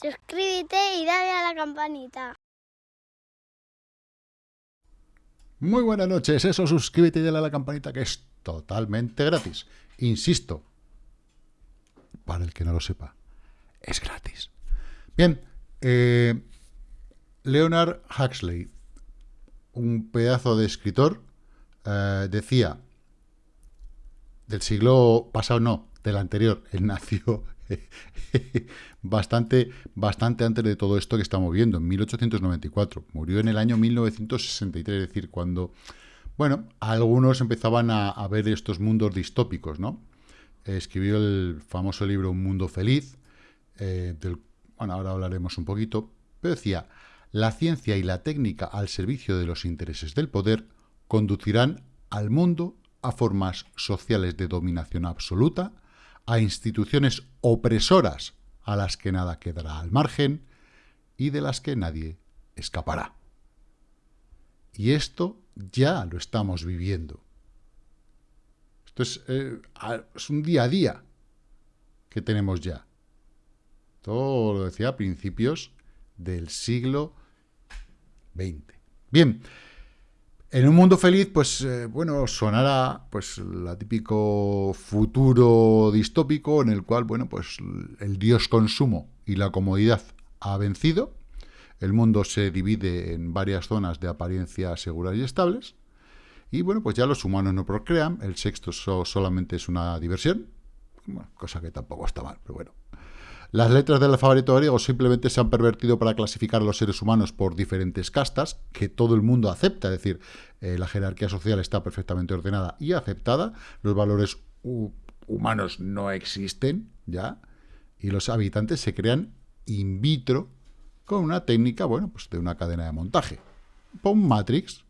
suscríbete y dale a la campanita. Muy buenas noches, eso, suscríbete y dale a la campanita que es totalmente gratis. Insisto, para el que no lo sepa, es gratis. Bien, eh, Leonard Huxley, un pedazo de escritor, eh, decía, del siglo pasado no, del anterior, él nació bastante, bastante antes de todo esto que estamos viendo, en 1894. Murió en el año 1963, es decir, cuando, bueno, algunos empezaban a, ver estos mundos distópicos, ¿no? escribió el famoso libro Un mundo feliz, eh, bueno, ahora hablaremos un poquito, pero decía, la ciencia y la técnica al servicio de los intereses del poder conducirán al mundo a formas sociales de dominación absoluta, a instituciones opresoras a las que nada quedará al margen y de las que nadie escapará. Y esto ya lo estamos viviendo. Esto es, eh, un día a día que tenemos ya. Todo lo decía a principios del siglo XX. Bien, en un mundo feliz, pues, eh, bueno, sonará, pues, el típico futuro distópico en el cual, bueno, pues, el dios consumo y la comodidad ha vencido, el mundo se divide en varias zonas de apariencia seguras y estables, y, bueno, pues ya los humanos no procrean, el sexto solamente es una diversión, cosa que tampoco está mal, pero bueno. Las letras del alfabeto griego simplemente se han pervertido para clasificar a los seres humanos por diferentes castas, que todo el mundo acepta, es decir, eh, la jerarquía social está perfectamente ordenada y aceptada, los valores humanos no existen, ¿ya? Y los habitantes se crean in vitro con una técnica, bueno, pues de una cadena de montaje, un Matrix.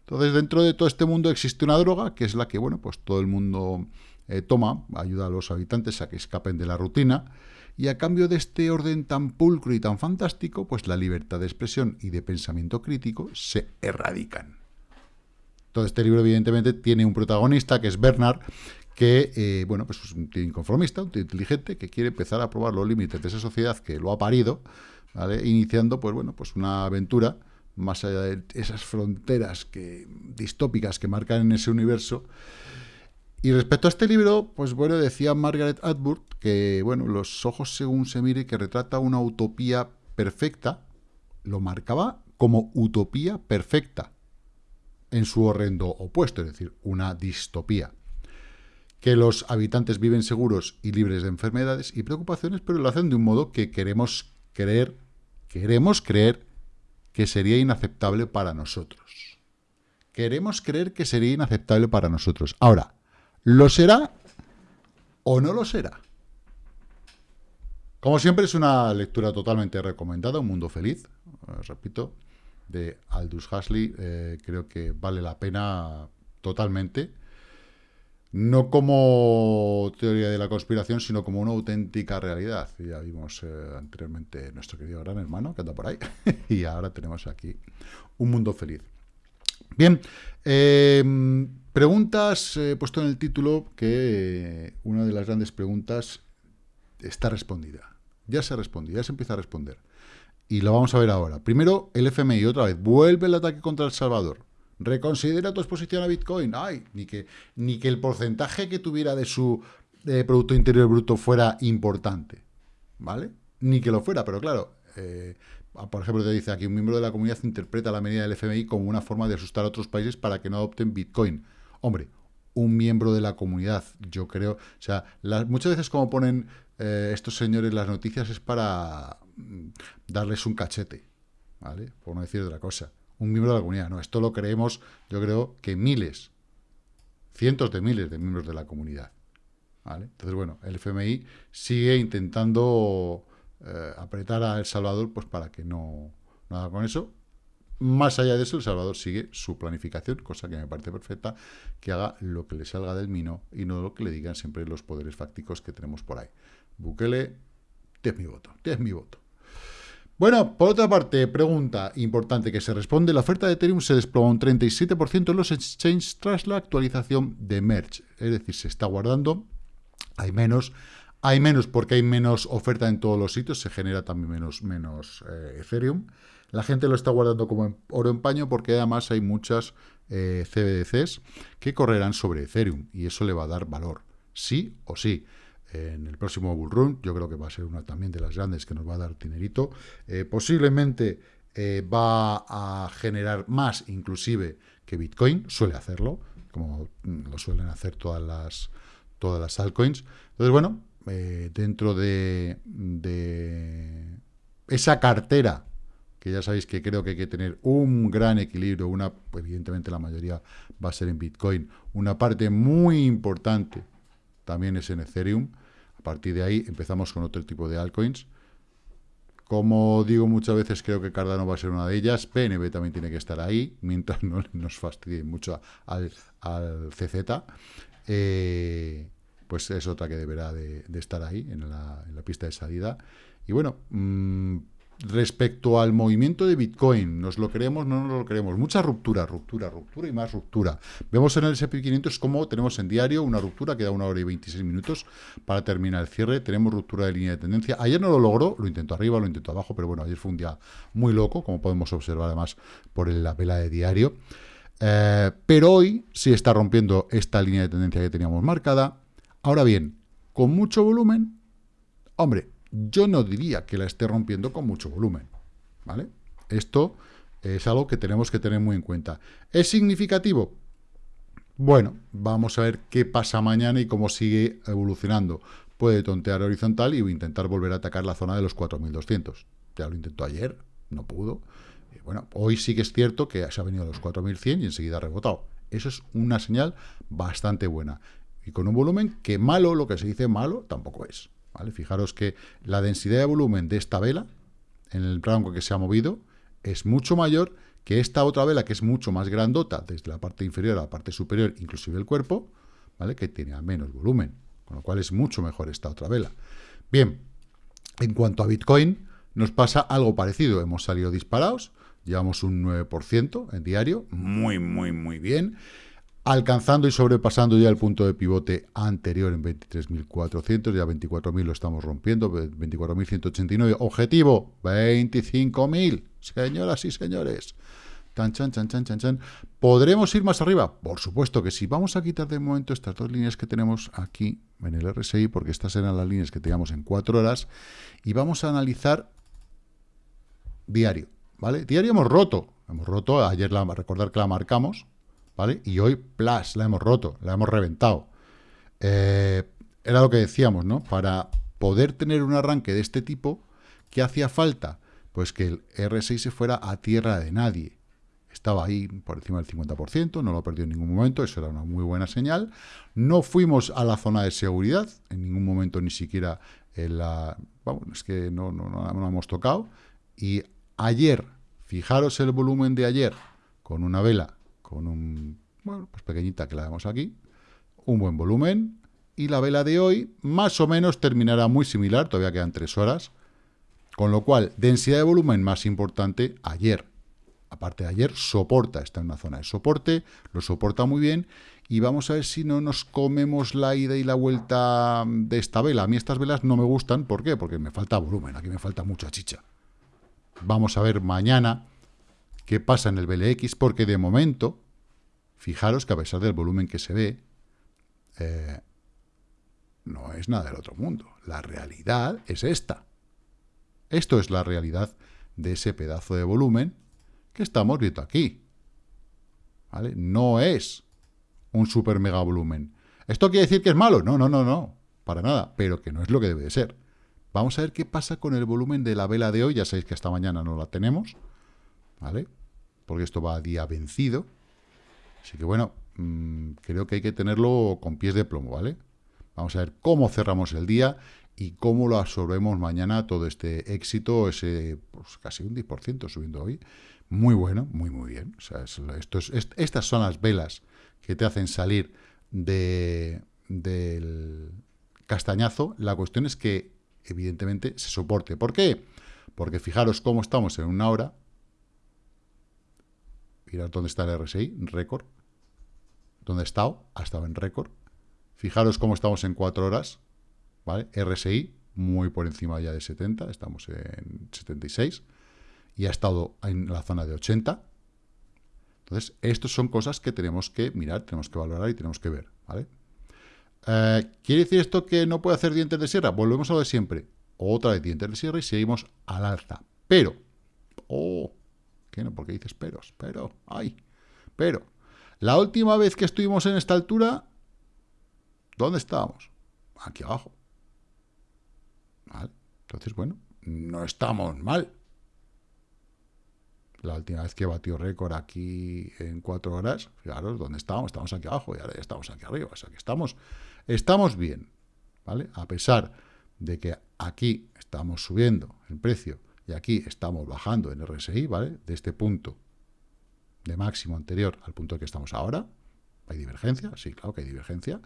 Entonces, dentro de todo este mundo existe una droga, que es la que, bueno, pues todo el mundo eh, toma, ayuda a los habitantes a que escapen de la rutina, y a cambio de este orden tan pulcro y tan fantástico, pues la libertad de expresión y de pensamiento crítico se erradican. Todo este libro, evidentemente, tiene un protagonista, que es Bernard, que, eh, bueno, pues es un tío inconformista, un tío inteligente, que quiere empezar a probar los límites de esa sociedad que lo ha parido, ¿vale? Iniciando, pues bueno, pues una aventura más allá de esas fronteras que, distópicas que marcan en ese universo, y respecto a este libro, pues bueno, decía Margaret Atwood que, bueno, los ojos según se mire, que retrata una utopía perfecta, lo marcaba como utopía perfecta, en su horrendo opuesto, es decir, una distopía. Que los habitantes viven seguros y libres de enfermedades y preocupaciones, pero lo hacen de un modo que queremos creer, queremos creer que sería inaceptable para nosotros. Queremos creer que sería inaceptable para nosotros. Ahora, ¿Lo será o no lo será? Como siempre, es una lectura totalmente recomendada, Un Mundo Feliz, eh, repito, de Aldous Huxley. Eh, creo que vale la pena totalmente. No como teoría de la conspiración, sino como una auténtica realidad. Ya vimos eh, anteriormente nuestro querido gran hermano, que anda por ahí, y ahora tenemos aquí Un Mundo Feliz. Bien, Preguntas, he puesto en el título que una de las grandes preguntas está respondida. Ya se ha respondido, ya se empieza a responder. Y lo vamos a ver ahora. Primero, el FMI, otra vez, vuelve el ataque contra El Salvador. Reconsidera tu exposición a Bitcoin. Ay, ni que, ni que el porcentaje que tuviera de su Producto Interior Bruto fuera importante. ¿Vale? Ni que lo fuera, pero claro, eh, por ejemplo, te dice aquí, un miembro de la comunidad interpreta la medida del FMI como una forma de asustar a otros países para que no adopten Bitcoin. Hombre, un miembro de la comunidad, yo creo, o sea, muchas veces como ponen eh, estos señores las noticias es para mm, darles un cachete, ¿vale? Por no decir otra cosa. Un miembro de la comunidad, no, esto lo creemos, yo creo que miles, cientos de miles de miembros de la comunidad, ¿vale? Entonces, bueno, el FMI sigue intentando eh, apretar a El Salvador pues para que no, no haga con eso, más allá de eso, El Salvador sigue su planificación, cosa que me parece perfecta, que haga lo que le salga del mino y no lo que le digan siempre los poderes fácticos que tenemos por ahí. Bukele, te es mi voto, te es mi voto. Bueno, por otra parte, pregunta importante que se responde, la oferta de Ethereum se desploma un 37% en los exchanges tras la actualización de Merge, es decir, se está guardando, hay menos, Hay menos porque hay menos oferta en todos los sitios, se genera también menos, menos eh, Ethereum. La gente lo está guardando como oro en paño porque además hay muchas eh, CBDCs que correrán sobre Ethereum y eso le va a dar valor, sí o sí. En el próximo Bull Run, yo creo que va a ser una también de las grandes que nos va a dar dinerito. Eh, posiblemente va a generar más inclusive que Bitcoin, suele hacerlo, como lo suelen hacer todas las, todas las altcoins. Entonces, bueno, eh, dentro de, esa cartera, que ya sabéis que creo que hay que tener un gran equilibrio, una, evidentemente la mayoría va a ser en Bitcoin, una parte muy importante también es en Ethereum, a partir de ahí empezamos con otro tipo de altcoins, como digo muchas veces, creo que Cardano va a ser una de ellas. PNB también tiene que estar ahí, mientras no nos fastidie mucho al, al CZ. Eh, pues es otra que deberá de, estar ahí, en la, pista de salida. Y bueno, mm, respecto al movimiento de Bitcoin, ¿nos lo creemos? No nos lo creemos. Mucha ruptura, ruptura, ruptura y más ruptura. Vemos en el SP500 cómo tenemos en diario una ruptura que da una hora y 26 minutos para terminar el cierre. Tenemos ruptura de línea de tendencia. Ayer no lo logró, lo intentó arriba, lo intentó abajo, pero bueno, ayer fue un día muy loco, como podemos observar además por la vela de diario. Eh, pero hoy sí está rompiendo esta línea de tendencia que teníamos marcada Ahora bien, ¿con mucho volumen? Hombre, yo no diría que la esté rompiendo con mucho volumen, ¿vale? Esto es algo que tenemos que tener muy en cuenta. ¿Es significativo? Bueno, vamos a ver qué pasa mañana y cómo sigue evolucionando. Puede tontear horizontal y intentar volver a atacar la zona de los 4.200. Ya lo intentó ayer, no pudo. Bueno, hoy sí que es cierto que se ha venido a los 4.100 y enseguida ha rebotado. Eso es una señal bastante buena y con un volumen que malo, lo que se dice malo, tampoco es. ¿vale? Fijaros que la densidad de volumen de esta vela, en el rango que se ha movido, es mucho mayor que esta otra vela, que es mucho más grandota, desde la parte inferior a la parte superior, inclusive el cuerpo, ¿vale? que tiene menos volumen, con lo cual es mucho mejor esta otra vela. Bien, en cuanto a Bitcoin, nos pasa algo parecido. Hemos salido disparados, llevamos un 9% en diario, muy, muy, muy bien alcanzando y sobrepasando ya el punto de pivote anterior en 23.400, ya 24.000 lo estamos rompiendo, 24.189, objetivo 25.000, señoras y señores. Tan, chan, chan, chan, chan, chan. ¿Podremos ir más arriba? Por supuesto que sí. Vamos a quitar de momento estas dos líneas que tenemos aquí en el RSI, porque estas eran las líneas que teníamos en cuatro horas, y vamos a analizar diario, ¿vale? Diario hemos roto, hemos roto, ayer la, recordar que la marcamos, y hoy, plus, la hemos roto, la hemos reventado. Eh, era lo que decíamos, ¿no? Para poder tener un arranque de este tipo, ¿qué hacía falta? Pues que el R6 se fuera a tierra de nadie. Estaba ahí por encima del 50%, no lo perdió en ningún momento, eso era una muy buena señal. No fuimos a la zona de seguridad, en ningún momento ni siquiera la... Vamos, es que no, no, no, no hemos tocado. Y ayer, fijaros el volumen de ayer, con una vela con un, bueno, pues pequeñita que la vemos aquí, un buen volumen, y la vela de hoy más o menos terminará muy similar, todavía quedan tres horas, con lo cual, densidad de volumen más importante ayer. Aparte de ayer, soporta, está en una zona de soporte, lo soporta muy bien, y vamos a ver si no nos comemos la ida y la vuelta de esta vela. A mí estas velas no me gustan, ¿por qué? Porque me falta volumen, aquí me falta mucha chicha. Vamos a ver mañana qué pasa en el BLX, porque de momento, fijaros que a pesar del volumen que se ve, eh, no es nada del otro mundo. La realidad es esta. Esto es la realidad de ese pedazo de volumen que estamos viendo aquí. ¿Vale? No es un super mega volumen. ¿Esto quiere decir que es malo? No, no, no, no. Para nada. Pero que no es lo que debe de ser. Vamos a ver qué pasa con el volumen de la vela de hoy. Ya sabéis que hasta mañana no la tenemos. ¿Vale? porque esto va a día vencido. Así que bueno, mm, creo que hay que tenerlo con pies de plomo, ¿vale? Vamos a ver cómo cerramos el día y cómo lo absorbemos mañana todo este éxito, ese pues, casi un 10% subiendo hoy. Muy bueno, muy, muy bien. O sea, estas son las velas que te hacen salir de, del castañazo. La cuestión es que, evidentemente, se soporte. ¿Por qué? Porque fijaros cómo estamos en una hora, Mirad dónde está el RSI, récord. ¿Dónde ha estado? Ha estado en récord. Fijaros cómo estamos en cuatro horas. ¿vale? RSI muy por encima ya de 70, estamos en 76, y ha estado en la zona de 80. Entonces, estas son cosas que tenemos que mirar, tenemos que valorar y tenemos que ver, ¿vale? Eh, ¿Quiere decir esto que no puede hacer dientes de sierra? Volvemos a lo de siempre. Otra vez dientes de sierra y seguimos al alza. Pero, oh, ¿qué no? ¿Por qué dices peros? Pero, ay, pero, la última vez que estuvimos en esta altura, ¿dónde estábamos? Aquí abajo. ¿Vale? Entonces, bueno, no estamos mal. La última vez que batió récord aquí en cuatro horas, fijaros dónde estábamos, estamos aquí abajo y ahora ya estamos aquí arriba. O sea que estamos, estamos bien, ¿vale? A pesar de que aquí estamos subiendo el precio y aquí estamos bajando en RSI, ¿vale? De este punto de máximo anterior al punto que estamos ahora. ¿Hay divergencia? Sí, claro que hay divergencia.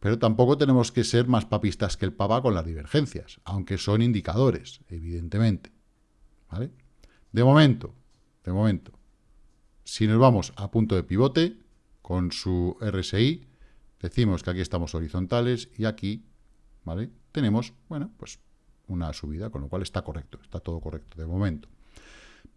Pero tampoco tenemos que ser más papistas que el papa con las divergencias, aunque son indicadores, evidentemente. ¿Vale? De momento, de momento, si nos vamos a punto de pivote, con su RSI, decimos que aquí estamos horizontales y aquí, ¿vale? Tenemos, bueno, pues una subida, con lo cual está correcto, está todo correcto de momento.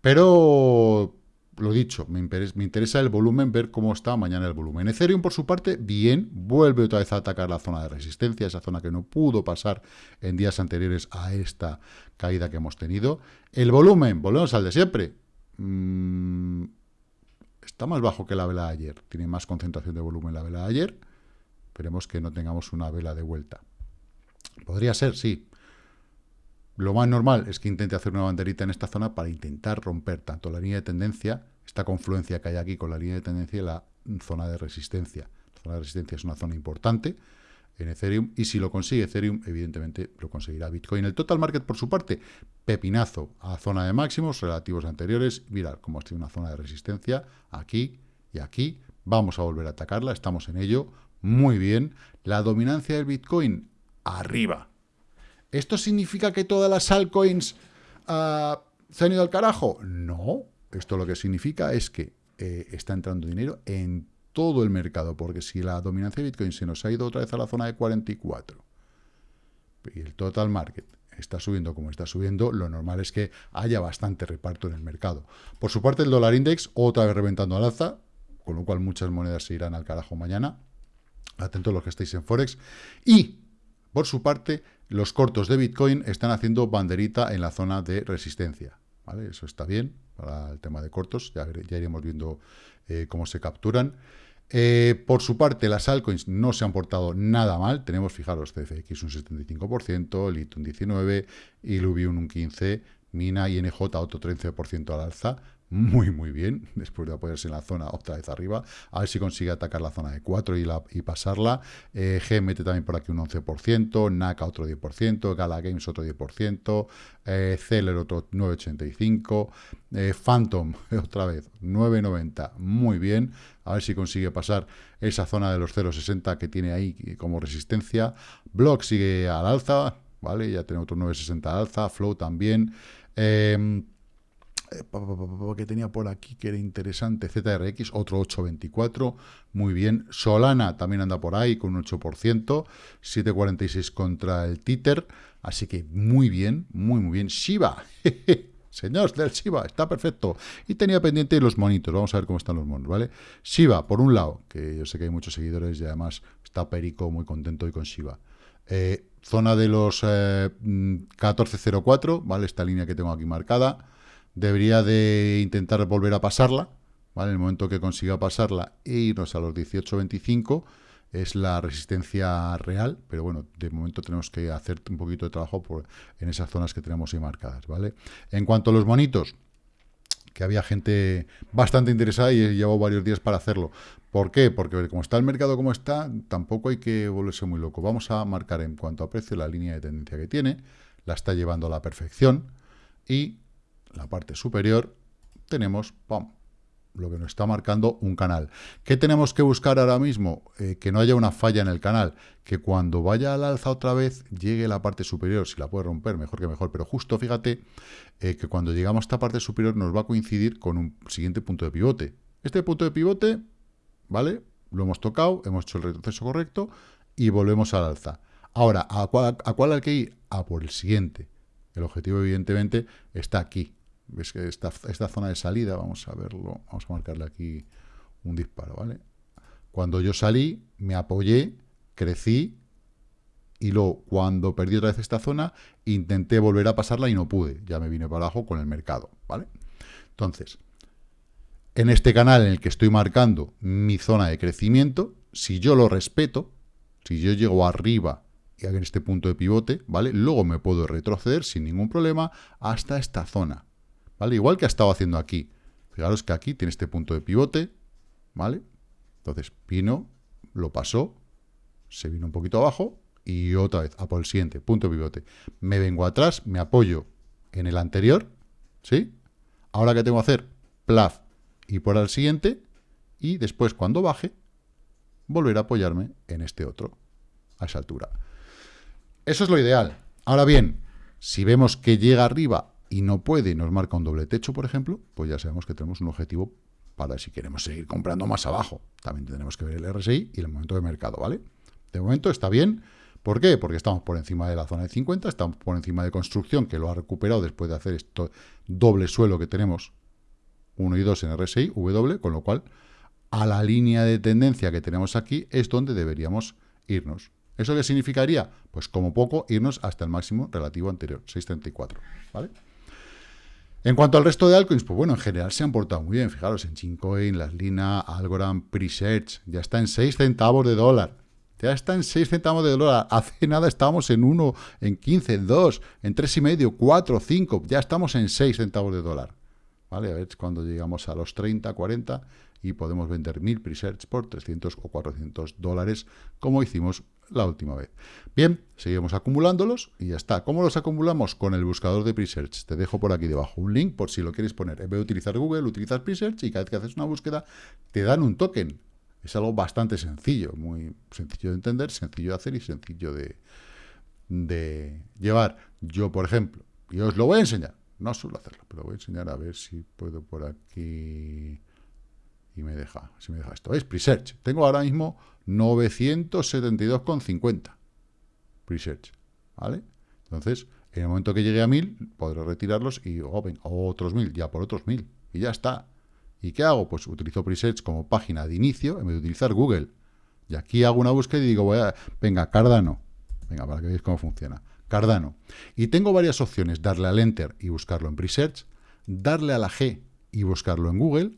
Pero lo dicho, me interesa, el volumen, ver cómo está mañana el volumen. Ethereum, por su parte, bien, vuelve otra vez a atacar la zona de resistencia, esa zona que no pudo pasar en días anteriores a esta caída que hemos tenido. El volumen, volvemos al de siempre, mm, está más bajo que la vela de ayer, tiene más concentración de volumen la vela de ayer, esperemos que no tengamos una vela de vuelta. Podría ser, sí, lo más normal es que intente hacer una banderita en esta zona para intentar romper tanto la línea de tendencia, esta confluencia que hay aquí con la línea de tendencia y la zona de resistencia. La zona de resistencia es una zona importante en Ethereum y si lo consigue Ethereum, evidentemente lo conseguirá Bitcoin. El total market, por su parte, pepinazo a zona de máximos relativos anteriores. Mirad cómo ha una zona de resistencia aquí y aquí. Vamos a volver a atacarla, estamos en ello. Muy bien. La dominancia del Bitcoin, arriba ¿Esto significa que todas las altcoins uh, se han ido al carajo? No. Esto lo que significa es que eh, está entrando dinero en todo el mercado, porque si la dominancia de Bitcoin se nos ha ido otra vez a la zona de 44 y el total market está subiendo como está subiendo, lo normal es que haya bastante reparto en el mercado. Por su parte, el dólar index otra vez reventando al alza, con lo cual muchas monedas se irán al carajo mañana. Atentos los que estéis en Forex. Y, por su parte, los cortos de Bitcoin están haciendo banderita en la zona de resistencia. ¿vale? Eso está bien para el tema de cortos, ya, iremos viendo eh, cómo se capturan. Eh, por su parte, las altcoins no se han portado nada mal. Tenemos, fijaros, CFX un 75%, LIT un 19%, Illuvium un 15%, Mina y NJ otro 13% al alza muy, muy bien, después de apoyarse en la zona otra vez arriba. A ver si consigue atacar la zona de 4 y, la, y pasarla. Eh, G mete también por aquí un 11%, NACA otro 10%, Gala Games otro 10%, eh, Celer otro 9,85%, eh, Phantom otra vez 9,90%, muy bien. A ver si consigue pasar esa zona de los 0,60 que tiene ahí como resistencia. Block sigue al alza, ¿vale? Ya tiene otro 9,60 alza, Flow también. Eh, que tenía por aquí que era interesante, ZRX, otro 8.24, muy bien. Solana también anda por ahí con un 8%, 7.46 contra el Titer, así que muy bien, muy, muy bien. Shiba, señor del Shiba, está perfecto. Y tenía pendiente los monitos, vamos a ver cómo están los monos, ¿vale? Shiba, por un lado, que yo sé que hay muchos seguidores y además está Perico muy contento hoy con Shiba. Eh, zona de los 14.04, eh, ¿vale? Esta línea que tengo aquí marcada debería de intentar volver a pasarla, ¿vale? En el momento que consiga pasarla e irnos a los 18.25 es la resistencia real, pero bueno, de momento tenemos que hacer un poquito de trabajo por, en esas zonas que tenemos ahí marcadas, ¿vale? En cuanto a los monitos, que había gente bastante interesada y llevo varios días para hacerlo. ¿Por qué? Porque como está el mercado como está, tampoco hay que volverse muy loco. Vamos a marcar en cuanto a precio la línea de tendencia que tiene, la está llevando a la perfección y la parte superior, tenemos lo que nos está marcando un canal. ¿Qué tenemos que buscar ahora mismo? Eh, que no haya una falla en el canal, que cuando vaya al alza otra vez llegue la parte superior, si la puede romper, mejor que mejor, pero justo fíjate eh, que cuando llegamos a esta parte superior nos va a coincidir con un siguiente punto de pivote. Este punto de pivote, ¿vale? Lo hemos tocado, hemos hecho el retroceso correcto y volvemos al alza. Ahora, ¿a cuál, ¿a cuál hay que ir? A por el siguiente. El objetivo, evidentemente, está aquí. ¿Ves que esta, esta zona de salida, vamos a verlo, vamos a marcarle aquí un disparo, ¿vale? Cuando yo salí, me apoyé, crecí, y luego, cuando perdí otra vez esta zona, intenté volver a pasarla y no pude. Ya me vine para abajo con el mercado, ¿vale? Entonces, en este canal en el que estoy marcando mi zona de crecimiento, si yo lo respeto, si yo llego arriba y en este punto de pivote, ¿vale? Luego me puedo retroceder sin ningún problema hasta esta zona, ¿vale? Igual que ha estado haciendo aquí. Fijaros que aquí tiene este punto de pivote, ¿vale? Entonces, vino, lo pasó, se vino un poquito abajo y otra vez a por el siguiente, punto pivote. Me vengo atrás, me apoyo en el anterior, ¿sí? Ahora que tengo que hacer, plaf, y por el siguiente, y después cuando baje, volver a apoyarme en este otro, a esa altura. Eso es lo ideal. Ahora bien, si vemos que llega arriba y no puede y nos marca un doble techo, por ejemplo, pues ya sabemos que tenemos un objetivo para si queremos seguir comprando más abajo. También tenemos que ver el RSI y el momento de mercado, ¿vale? De momento está bien, ¿Por qué? Porque estamos por encima de la zona de 50, estamos por encima de construcción, que lo ha recuperado después de hacer esto doble suelo que tenemos, 1 y 2 en RSI, W, con lo cual a la línea de tendencia que tenemos aquí es donde deberíamos irnos. ¿Eso qué significaría? Pues como poco irnos hasta el máximo relativo anterior, 6.34, ¿vale? En cuanto al resto de altcoins, pues bueno, en general se han portado muy bien. Fijaros, en Chincoin, Las Lina, Algorand, Presearch, ya está en 6 centavos de dólar. Ya está en 6 centavos de dólar. Hace nada estábamos en 1, en 15, en 2, en 3,5, 4, 5. Ya estamos en 6 centavos de dólar. ¿Vale? A ver cuando llegamos a los 30, 40 y podemos vender 1000 presets por 300 o 400 dólares, como hicimos la última vez. Bien, seguimos acumulándolos y ya está. ¿Cómo los acumulamos? Con el buscador de Presearch. Te dejo por aquí debajo un link por si lo quieres poner. En vez de utilizar Google, utilizas Presearch y cada vez que haces una búsqueda te dan un token. Es algo bastante sencillo, muy sencillo de entender, sencillo de hacer y sencillo de, de llevar. Yo, por ejemplo, y os lo voy a enseñar, no suelo hacerlo, pero voy a enseñar a ver si puedo por aquí y me deja, si me deja esto. Es Presearch. Tengo ahora mismo 972,50 Presearch, ¿vale? Entonces, en el momento que llegue a 1000, podré retirarlos y oh, otros 1000, ya por otros 1000, y ya está. ¿Y qué hago? Pues utilizo Presets como página de inicio en vez de utilizar Google. Y aquí hago una búsqueda y digo, voy a, venga, Cardano. Venga, para que veáis cómo funciona. Cardano. Y tengo varias opciones. Darle al Enter y buscarlo en Presearch. Darle a la G y buscarlo en Google.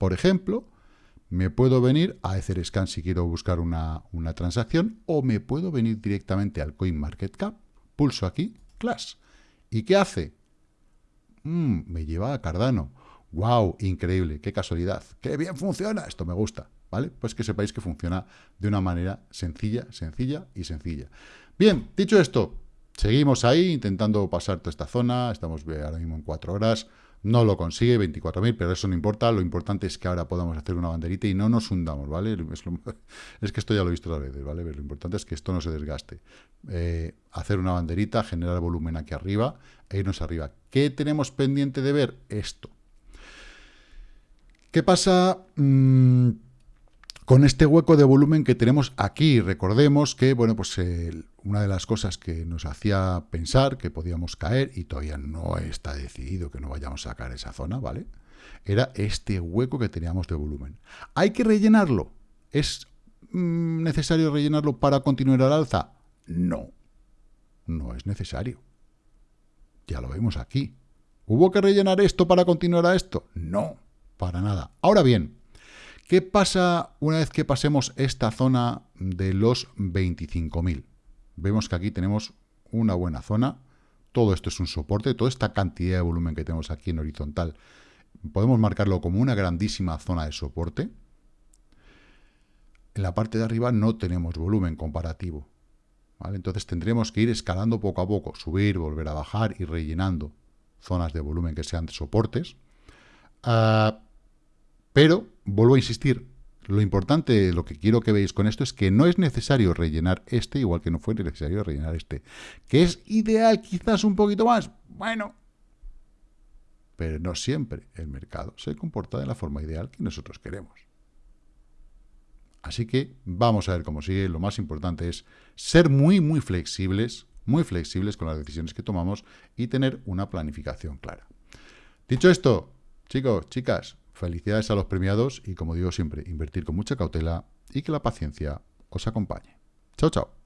Por ejemplo, me puedo venir a Etherscan si quiero buscar una, una transacción. O me puedo venir directamente al CoinMarketCap. Pulso aquí, Clash. ¿Y qué hace? Mm, me lleva a Cardano. ¡Wow! Increíble, qué casualidad, qué bien funciona, esto me gusta, ¿vale? Pues que sepáis que funciona de una manera sencilla, sencilla y sencilla. Bien, dicho esto, seguimos ahí intentando pasar toda esta zona, estamos ahora mismo en cuatro horas, no lo consigue, 24.000, pero eso no importa, lo importante es que ahora podamos hacer una banderita y no nos hundamos, ¿vale? Es, que esto ya lo he visto otras veces, ¿vale? Lo importante es que esto no se desgaste. Eh, hacer una banderita, generar volumen aquí arriba e irnos arriba. ¿Qué tenemos pendiente de ver? Esto. ¿Qué pasa mm, con este hueco de volumen que tenemos aquí? Recordemos que, bueno, pues una de las cosas que nos hacía pensar que podíamos caer, y todavía no está decidido que no vayamos a caer esa zona, ¿vale? Era este hueco que teníamos de volumen. ¿Hay que rellenarlo? ¿Es mm, necesario rellenarlo para continuar al alza? No, no es necesario. Ya lo vemos aquí. ¿Hubo que rellenar esto para continuar a esto? No para nada. Ahora bien, ¿qué pasa una vez que pasemos esta zona de los 25.000? Vemos que aquí tenemos una buena zona, todo esto es un soporte, toda esta cantidad de volumen que tenemos aquí en horizontal, podemos marcarlo como una grandísima zona de soporte. En la parte de arriba no tenemos volumen comparativo. Entonces tendremos que ir escalando poco a poco, subir, volver a bajar y rellenando zonas de volumen que sean de soportes. Ah, pero, vuelvo a insistir, lo importante, lo que quiero que veáis con esto es que no es necesario rellenar este, igual que no fue necesario rellenar este. ¿Que es ideal quizás un poquito más? Bueno, pero no siempre el mercado se comporta de la forma ideal que nosotros queremos. Así que vamos a ver cómo sigue. Lo más importante es ser muy, muy flexibles, muy flexibles con las decisiones que tomamos y tener una planificación clara. Dicho esto, chicos, chicas, felicidades a los premiados y como digo siempre, invertir con mucha cautela y que la paciencia os acompañe. Chao, chao.